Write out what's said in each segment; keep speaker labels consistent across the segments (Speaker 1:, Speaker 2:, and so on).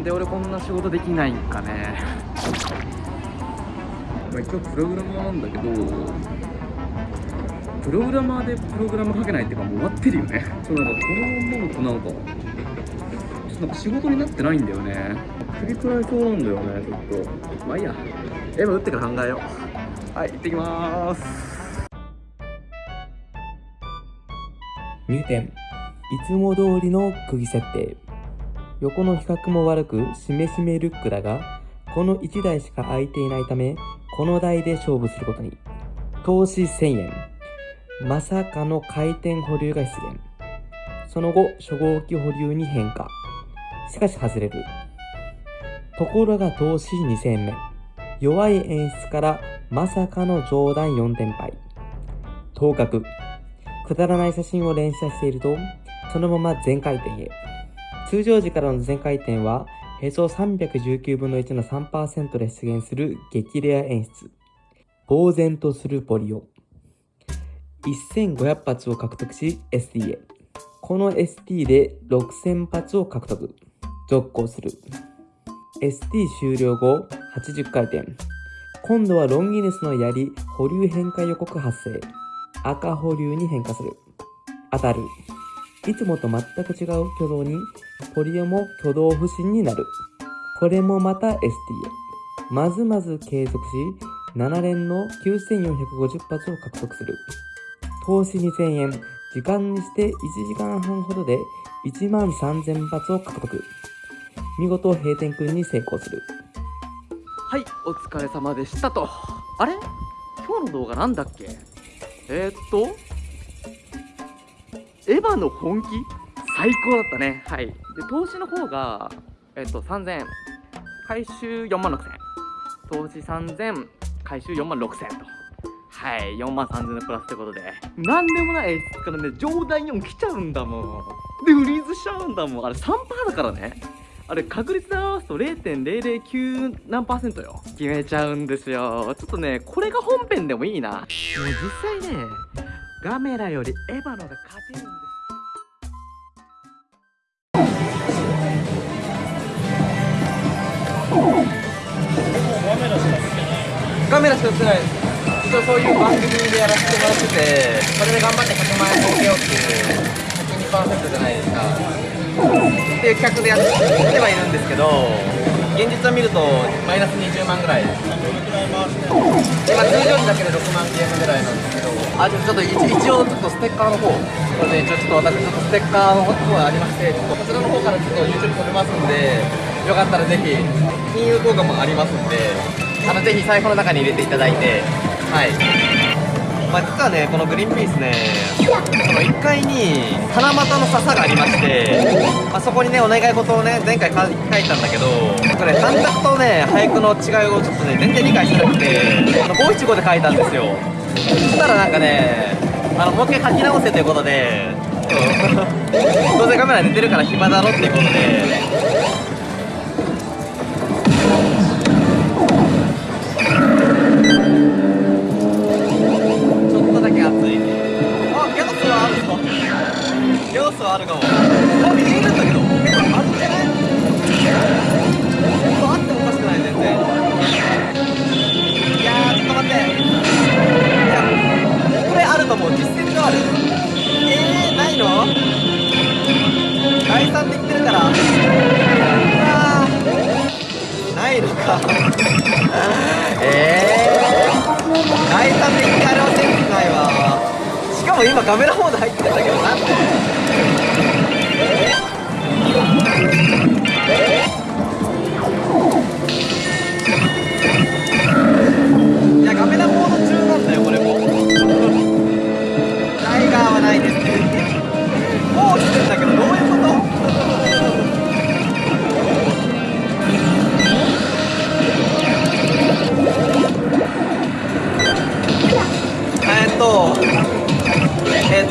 Speaker 1: なんで俺こんな仕事できないんかね。まあ一応プログラマーなんだけどプログラマーでプログラム書けないっていうかもう終わってるよね。そうなんかこのままとなんかちょっとなんか仕事になってないんだよね。首くらいそうなんだよねちょっと。まあいいや。エヴァ打ってから考えよう。はい行ってきまーす。
Speaker 2: 入店。いつも通りの釘設定横の比較も悪くしめしめルックだがこの1台しか空いていないためこの台で勝負することに。投資1000円。まさかの回転保留が出現その後初号機保留に変化。しかし外れる。ところが投資2000円目。弱い演出からまさかの上段4点敗。当確。くだらない写真を連写していると、そのまま全回転へ。通常時からの全回転は、へそ319分の1の3%で出現する激レア演出。呆然とするポリオ。1500発を獲得し、ST へ。この ST で6000発を獲得。続行する。ST 終了後、80回転。今度はロンギヌスの槍保留変化予告発生。赤保留に変化する。当たる。いつもと全く違う挙動に、ポリオも挙動不審になる。これもまた ST へ。まずまず継続し、7連の9450発を獲得する。投資2000円、時間にして1時間半ほどで1万3000発を獲得。見事閉店君に成功する。
Speaker 1: はいお疲れ様でしたとあれ？今日の動画なんだっけ？えー、っと？エヴァの本気？最高だったね。はい。で投資の方がえー、っと3000円回収4万6000円投資3000回収4万6000円と。はい。4万3000円のプラスってことで。なんでもない演出からね上段4来ちゃうんだもん。でフリーズしちゃうんだもん。あれ3%だからね。あれ確率で合わすと0.009何パーセントよ。決めちゃうんですよ。ちょっとねこれが本編でもいいな。もう実際ねガメラよりエヴァのが勝てるんでガメラしか売ってない。一応そういう番組でやらせてもらっててそれで頑張って100万円儲けようっていう102%じゃないですか。っていう企画でやってはいるんですけど現実を見るとマイナス20万ぐらい今通常時だけで6万ゲームぐらいなんですけどあちょっと一一応ちょっとステッカーの方これで一応ちょっと私ちょっとステッカーの方がありましてちょっとこちらの方からちょっと YouTube 撮れますんでよかったらぜひ金融効果もありますんであのぜひ財布の中に入れていただいてはい。まあ、実はねこのグリーンピースねこの1階に七夕の笹がありまして、まあ、そこにねお願い事をね前回書いたんだけどこれ短冊とね俳句の違いをちょっとね全然理解してなくて五七五で書いたんですよ。そしたらなんかねあのもう一回書き直せということで どうせカメラ寝てるから暇だろっていうことでギャオスはあるかも。あ見えるんだけどあるんじゃない？あってもおかしくない全然。いやーちょっと待って。いやこれあると思う。実践がある。えー、ないの？概算できてるから。ないのか。えー、第三的にあれはセンスないわ。しかも今カメラモード入ってたけどなんで？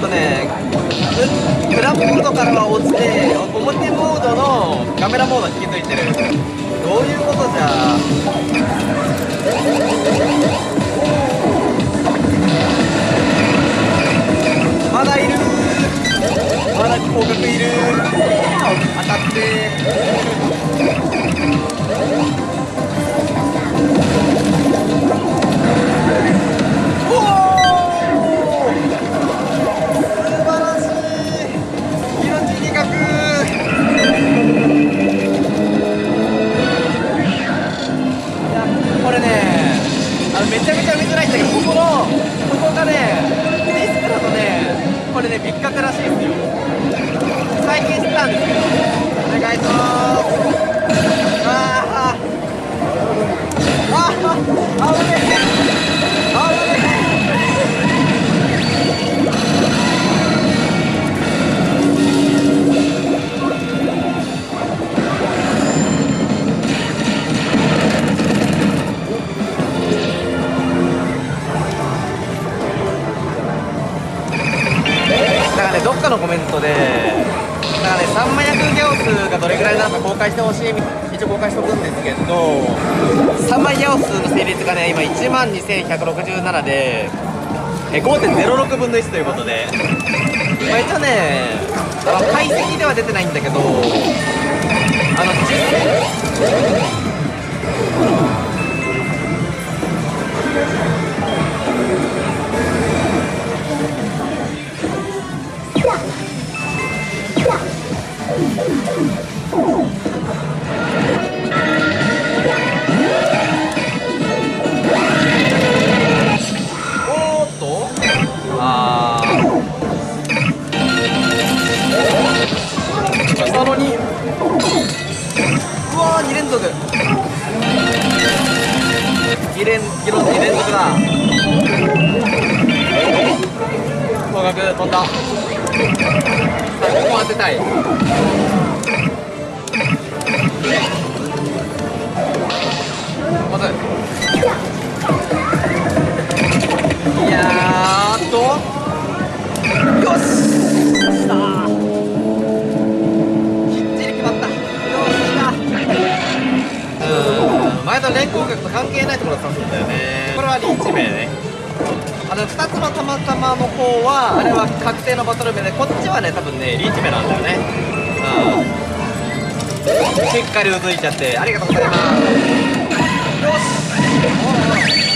Speaker 1: ねググラモードからは落ちて表モードのカメラモードに引き継いてる。どういうことじゃ？まだいる。まだ広角いる。当たって。開してほしい一応公開しておくんですけど3万ギャオスの成立がね今1万2167でえ5.06分の1ということで、まあ、一応ねあの解析では出てないんだけどあの実2連ギロ2連続だ高額飛んださあここ当てたいまずいやーっとよしした前の連行角と関係ないところだったんだよね。これはリーチ名ね。あの2つのたまたまの方はあれは確定のバトル名でこっちはね多分ねリーチ名なんだよね。うんしっかりうずいちゃってありがとうございます。よし。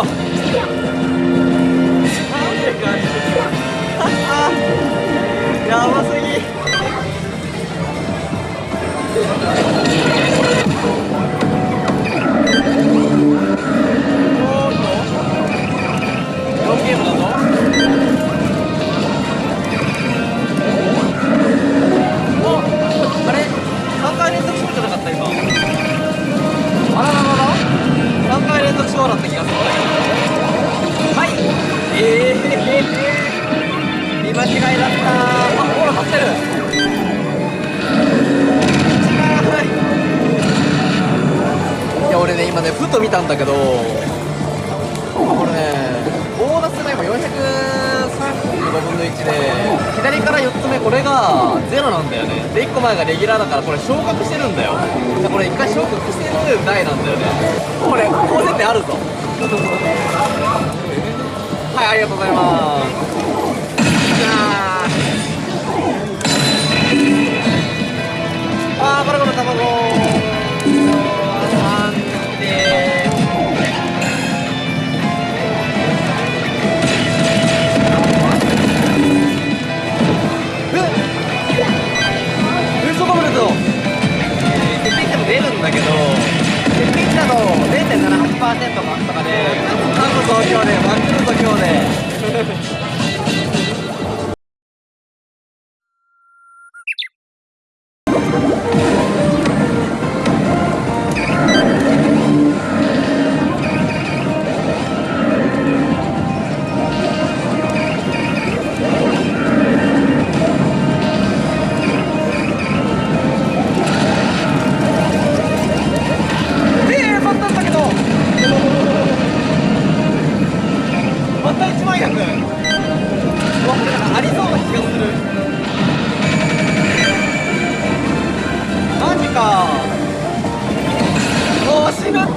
Speaker 1: うたんだけどこれねボーナスが今435分の1で左から4つ目これが0なんだよね。で1個前がレギュラーだからこれ昇格してるんだよ。でこれ1回昇格してる台なんだよね。これ高設定あるぞ。はいありがとうございます。も出るんだけど設定したの0.78%マックとかでなんと東京でマックルと今日で。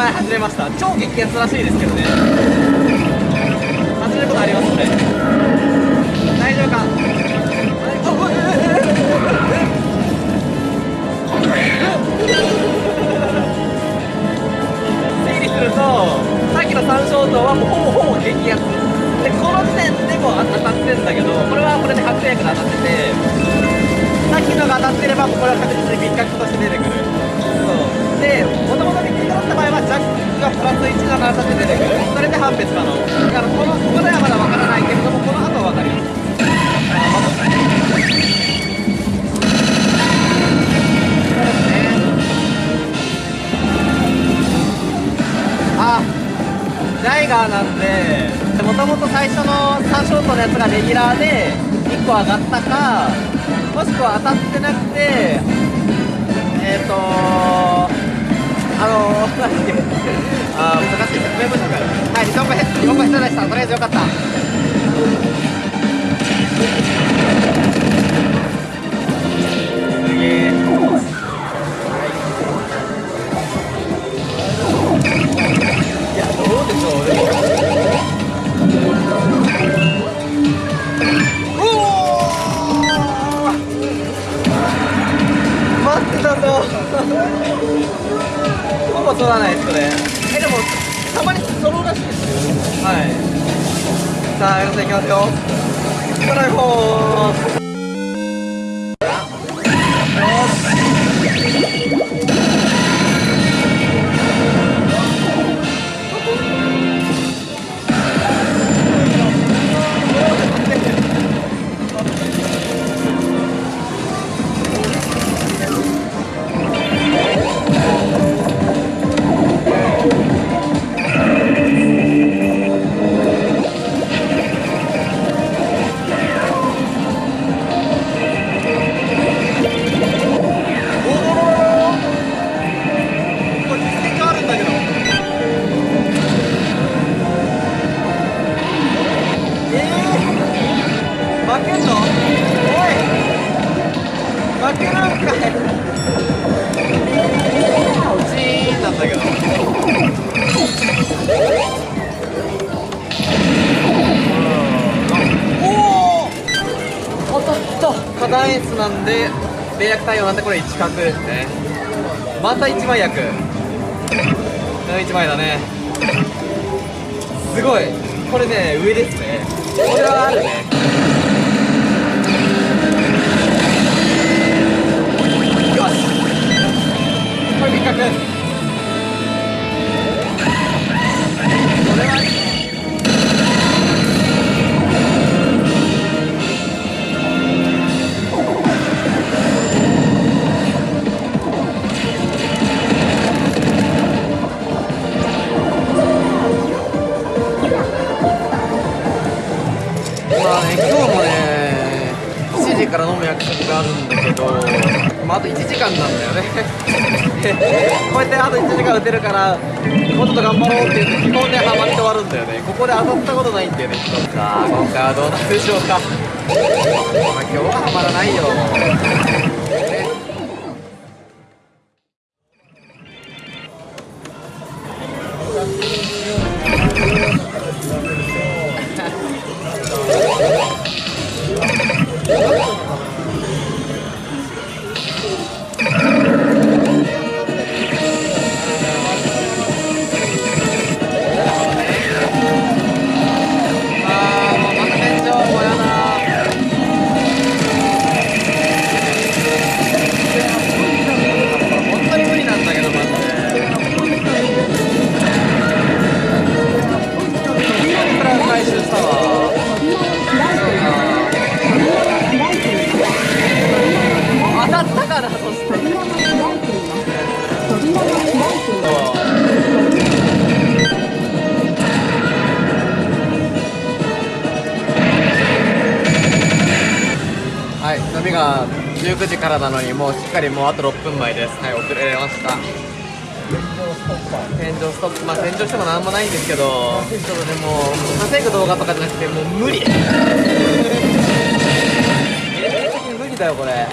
Speaker 1: 前外れました。超激アツらしいですけどね。の3ショートのやつがレギュラーで1個上がったかもしくは当たってなくてえっ、ー、とあのー、なんだっけあー難しい説明文章がはい2本目2本目下でした。とりあえずよかった。対応なんでこれ1角ですね。また1枚役。1枚だね。すごい。これね上ですね。これはあるね。よし。これ3角これはもあ、と1時間なんだよね。こうやってあと1時間打てるから、もうちょっと頑張ろうって言って、基本でハマって終わるんだよね。ここで当たったことないんだよね、さあ、今回はどうなるでしょうか。ま、今日はハマらないよ。19時からなのにもうしっかりもうあと6分前です。はい遅れました。天井ストップ。まあ天井しても何もないんですけどちょっとでも稼ぐ動画とかじゃなくてもう無理。現実的に無理だよこれ。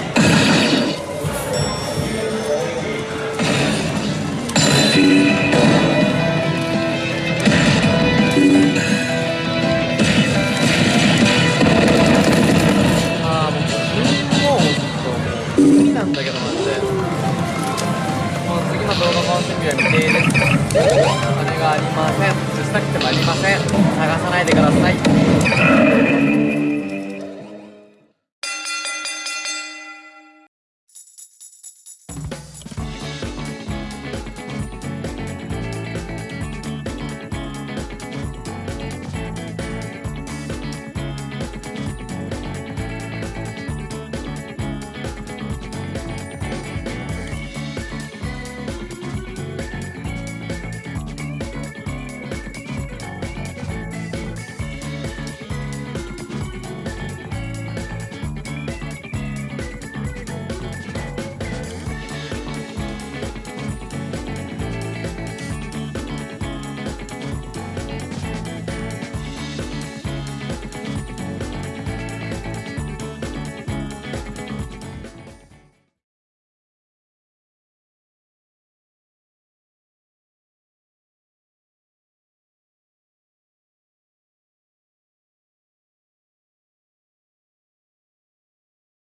Speaker 1: だけどマジでもう次の動画の準備は未定です。お金がありません。自作ってもありません。探さないでください。